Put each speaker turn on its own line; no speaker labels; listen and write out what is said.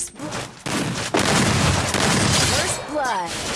First blood. First blood.